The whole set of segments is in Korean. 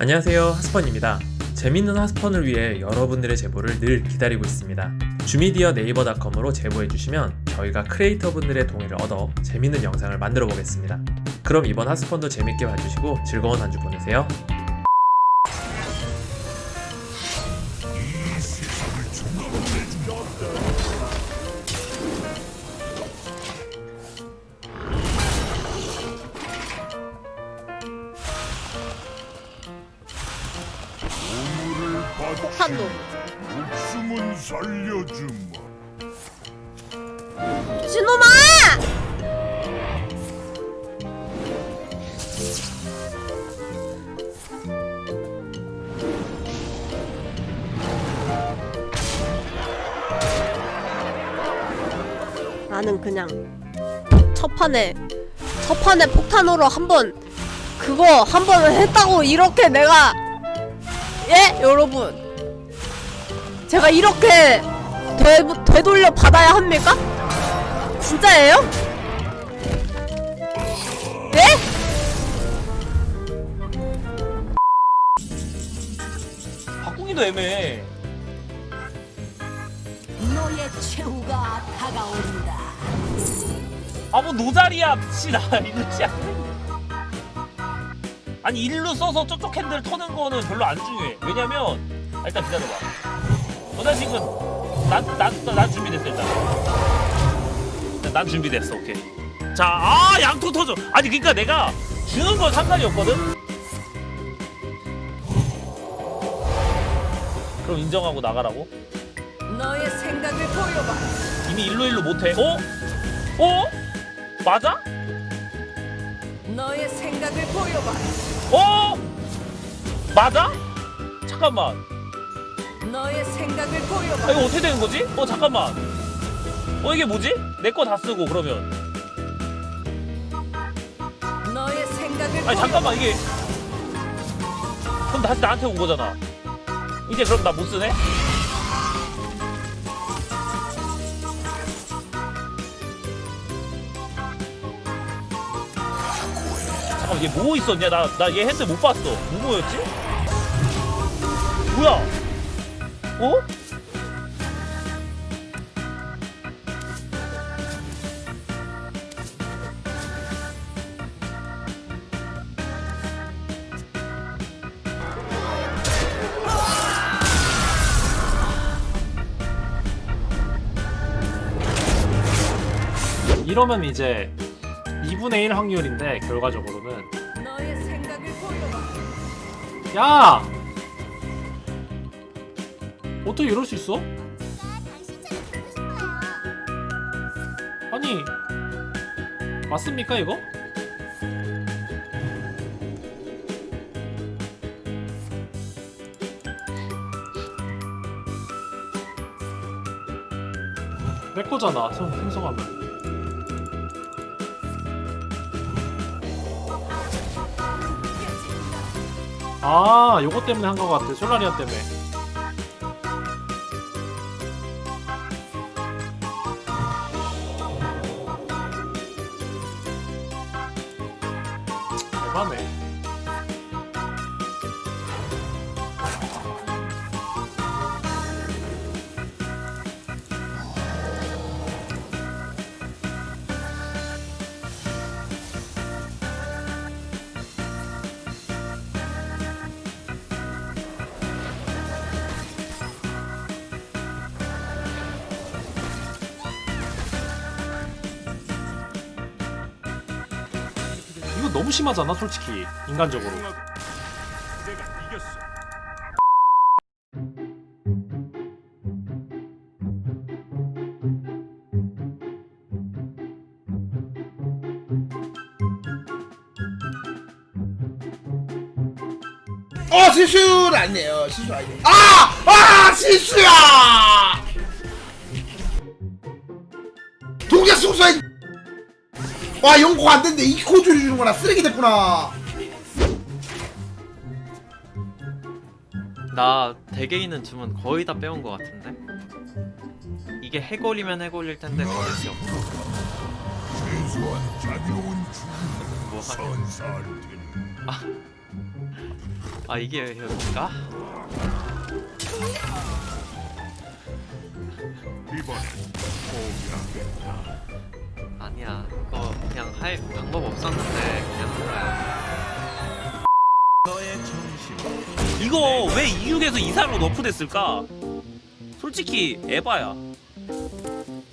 안녕하세요 하스펀입니다. 재밌는 하스펀을 위해 여러분들의 제보를 늘 기다리고 있습니다. 주미디어 네이버닷컴으로 제보해주시면 저희가 크리에이터분들의 동의를 얻어 재밌는 영상을 만들어 보겠습니다. 그럼 이번 하스펀도 재밌게 봐주시고 즐거운 한 주 보내세요 폭탄도 목숨은 살려주마. 진놈아! 나는 그냥 첫 판에 첫 판에 폭탄으로 한번 그거 한 번을 했다고 이렇게 내가 예 여러분 제가 이렇게 되, 되돌려 받아야 합니까? 진짜예요? 예? 바꾸기도 애매해. 너의 최후가 다가온다. 아 뭐 노자리야 미치다 일루지 아니 일루 써서 저쪽 핸들 터는 거는 별로 안 중요해. 왜냐면 아, 일단 기다려봐. 노자식은 난난난 난 준비됐어 일단. 일단 난 준비됐어 오케이. 자아 양토 터져. 아니 그러니까 내가 주는 건 상관이 없거든. 그럼 인정하고 나가라고? 너의 생각을 보여봐. 이미 일로 일로 못해. 어? 어? 맞아? 너의 생각을 보여봐. 어? 맞아? 잠깐만. 너의 생각을 보여봐. 아, 이거 어떻게 되는 거지? 어 잠깐만. 어 이게 뭐지? 내 거 다 쓰고 그러면. 너의 생각을 아니 보여봐. 잠깐만 이게. 그럼 다시 나한테 온 거잖아. 이제 그럼 나 못 쓰네? 잠깐만 얘 뭐 있었냐? 나 나 얘 핸드 못 봤어. 뭐 뭐였지? 뭐야? 어? 이러면 이제 2분의 1 확률인데 결과적으로는. 야! 어떻게 이럴 수 있어? 아니 맞습니까 이거? 내 거잖아 생- 생성하면 아 요거 때문에 한 거 같아 솔라리아 때문에 너무 심하잖아 솔직히 인간적으로. 어 실수는 아니에요 실수 아니에요 아! 아 실수야 와 연고 안 됐는데 이코 줄여주는구나 쓰레기 됐구나 나 대개 있는 주문 거의 다 빼온 것 같은데? 이게 해골이면 해골일 텐데 게 없어. 뭐 테니. 아 이게 여기인가? 이번엔 포기하겠다. 아니야 이거 그냥 할 방법 없었는데 그냥 이거 왜 26에서 이상으로 너프 됐을까? 솔직히 에바야.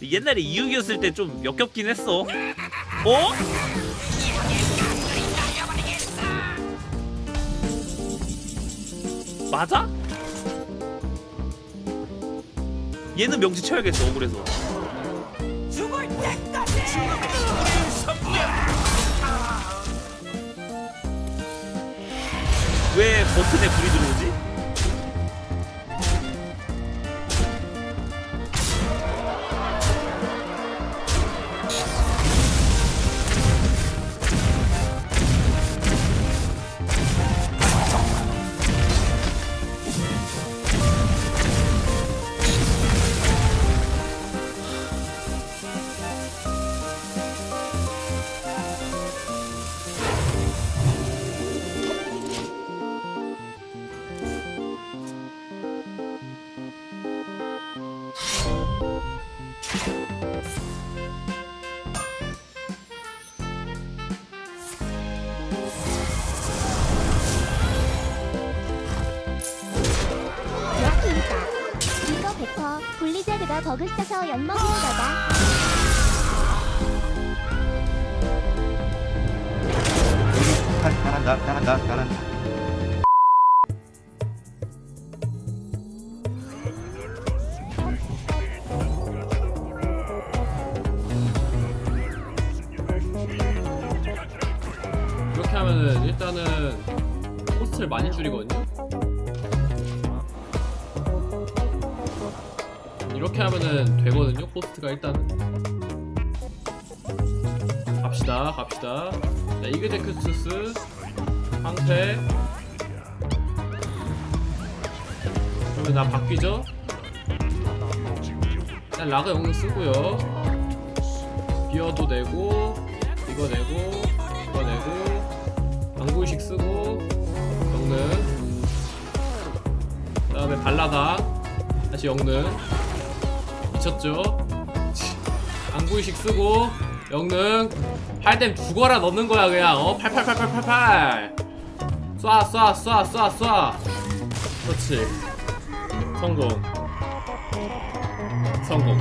옛날에 26이었을 때 좀 역겹긴 했어. 어? 맞아? 얘는 명치 쳐야겠어 억울해서. 왜 버튼에 불이 들어오지? 뱉어. 블리자드가 버그 써서 거다. 잘한다 잘한다 잘한다 코스트를 많이 줄이거든요. 이렇게 하면은 되거든요. 코스트가 일단은. 갑시다, 갑시다. 자, 이그제크투스 황태. 그러면 나 바뀌죠? 일단 라그 영웅 쓰고요. 비어도 내고 이거 내고 이거 내고 방구의식 쓰고 영능. 그 다음에 발라다. 다시 영능. 미쳤죠? 방구의식 쓰고 영능. 팔댐 죽어라 넣는 거야 그냥. 어? 팔팔팔팔팔팔. 쏴쏴 쏴 쏴 쏴. 그렇지. 성공. 성공